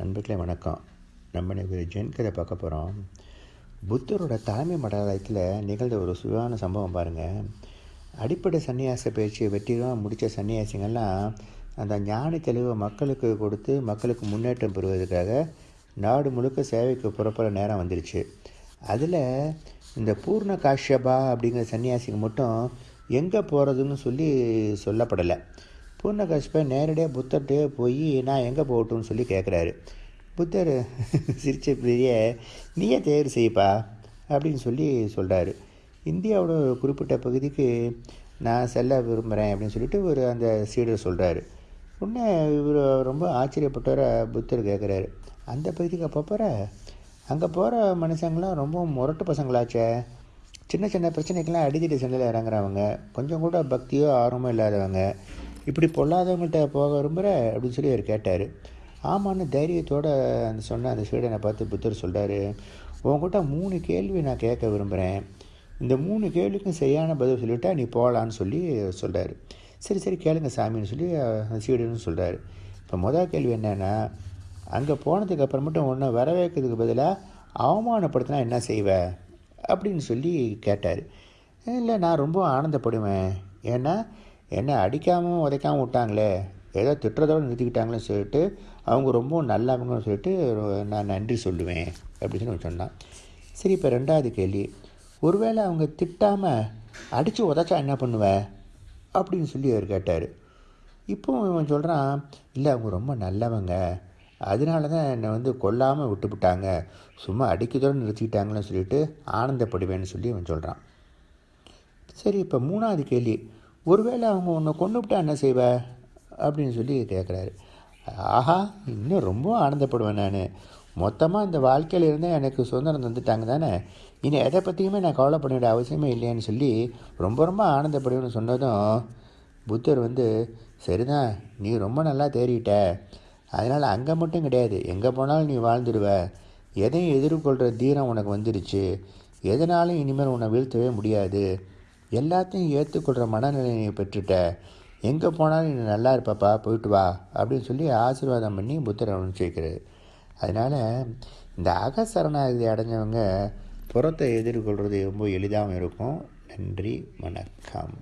நண்பர்களே வணக்கம். நம்ம ஒரு ஜென் கதை பார்க்க போகிறோம் புத்தரோட தலைமை மடாலயத்தில் நிகழ்ந்த ஒரு சுயான சம்பவம் பாருங்கள் அடிப்படை சன்னியாச பயிற்சியை வெற்றிகரமாக முடித்த சன்னியாசிங்கள்லாம் அந்த ஞான தெளிவை மக்களுக்கு கொடுத்து மக்களுக்கு முன்னேற்றம் பெறுவதற்காக நாடு முழுக்க சேவைக்கு புறப்பட நேரம் வந்துருச்சு. அதில் இந்த பூர்ண காஷ்யபா அப்படிங்கிற சன்னியாசிங்க மட்டும் எங்கே போகிறதுன்னு சொல்லி சொல்லப்படலை. பூர்ண நேரடியாக புத்தர்கிட்டே போய் நான் எங்கே போகட்டும்னு சொல்லி கேட்குறாரு புத்தர் சிரிச்ச பெரிய நீயே தேர்வு செய்ப்பா அப்படின்னு சொல்லி சொல்கிறாரு இந்தியாவோட குறிப்பிட்ட பகுதிக்கு நான் செல்ல விரும்புகிறேன் அப்படின்னு சொல்லிட்டு ஒரு அந்த சீடர் சொல்கிறாரு உடனே இவர் ரொம்ப ஆச்சரியப்பட்டவரை புத்தர் கேட்குறாரு அந்த பகுதிக்கு அப்போ போகிற அங்கே போகிற மனுஷங்களாம் ரொம்ப முரட்டு பசங்களாச்சே. சின்ன சின்ன பிரச்சனைக்கெல்லாம் அடித்தடி சண்டையில் இறங்குறவங்க. கொஞ்சம் கூட பக்தியோ ஆர்வமோ இல்லாதவங்க. இப்படி பொல்லாதவங்கள்ட்ட போக விரும்புகிற அப்படின்னு சொல்லி அவர் கேட்டார். ஆமான்னு தைரியத்தோடு அந்த சொன்ன அந்த சீடனை பார்த்து புத்தர் சொல்கிறாரு உங்ககிட்ட மூணு கேள்வி நான் கேட்க விரும்புகிறேன் இந்த மூணு கேள்விக்கும் சரியான பதில் சொல்லிவிட்டா நீ போகலான்னு சொல்லி சொல்கிறாரு சரி சரி கேளுங்க சாமின்னு சொல்லி அந்த சீடன்னு சொல்கிறாரு இப்போ முதல் கேள்வி என்னென்னா அங்கே போனதுக்கு அப்புறமேட்டும் ஒன்று வரவேற்கிறதுக்கு பதிலாக அவமானப்படுத்தினா என்ன செய்வ? அப்படின்னு சொல்லி கேட்டார். இல்லை நான் ரொம்ப ஆனந்தப்படுவேன். ஏன்னா என்னை அடிக்காமல் உதைக்காமல் விட்டாங்களே ஏதோ திட்டுறதோடு நிறுத்திக்கிட்டாங்களே சொல்லிட்டு அவங்க ரொம்ப நல்லவங்கன்னு சொல்லிட்டு நான் நன்றி சொல்லுவேன் அப்படின்னு சொல்லி சொன்னான் சரி இப்போ ரெண்டாவது கேள்வி. ஒருவேளை அவங்க திட்டாமல் அடித்து உதச்சா என்ன பண்ணுவேன் அப்படின்னு சொல்லி அவர் கேட்டார். இப்போ இவன் சொல்கிறான் இல்லை அவங்க ரொம்ப நல்லவங்க. அதனால தான் என்னை வந்து கொல்லாமல் விட்டுவிட்டாங்க சும்மா அடிக்கதோடு நிறுத்திக்கிட்டாங்கன்னு சொல்லிட்டு ஆனந்தப்படுவேன்னு சொல்லி அவன் சொல்கிறான் சரி இப்போ மூணாவது கேள்வி. ஒருவேளை அவங்க உன்னை கொண்டு விட்டா என்ன செய்வ? அப்படின்னு சொல்லி கேட்குறாரு ஆஹா இன்னும் ரொம்ப ஆனந்தப்படுவேன் நான். மொத்தமாக இந்த வாழ்க்கையில் இருந்தால் எனக்கு சுதந்திரம் தந்துட்டாங்க தானே? இனி எதை பற்றியுமே நான் கவலைப்பட வேண்டிய அவசியமே இல்லையான்னு சொல்லி ரொம்ப ரொம்ப ஆனந்தப்படுவேன்னு சொன்னதும் புத்தர் வந்து சரிதான் நீ ரொம்ப நல்லா தேறிட்ட. அதனால் அங்கே மட்டும் கிடையாது. எங்கே போனாலும் நீ வாழ்ந்துடுவ. எதையும் எதிர்கொள்கிற தீரம் உனக்கு வந்துடுச்சு எதனாலும் இனிமேல் உன்னை வீழ்த்தவே முடியாது. எல்லாத்தையும் ஏற்றுக்கொள்கிற மனநிலை நீ பெற்றுட்ட. எங்கே போனாலும் நீ நல்லா இருப்பாப்பா போயிட்டு வா அப்படின்னு சொல்லி ஆசீர்வாதம் பண்ணி புத்தரை அனுப்பிச்சிருக்கிறது அதனால் இந்த அகசரணாகதி அடைஞ்சவங்க புறத்தை எதிர்கொள்கிறது ரொம்ப எளிதாகவும் இருக்கும். நன்றி வணக்கம்.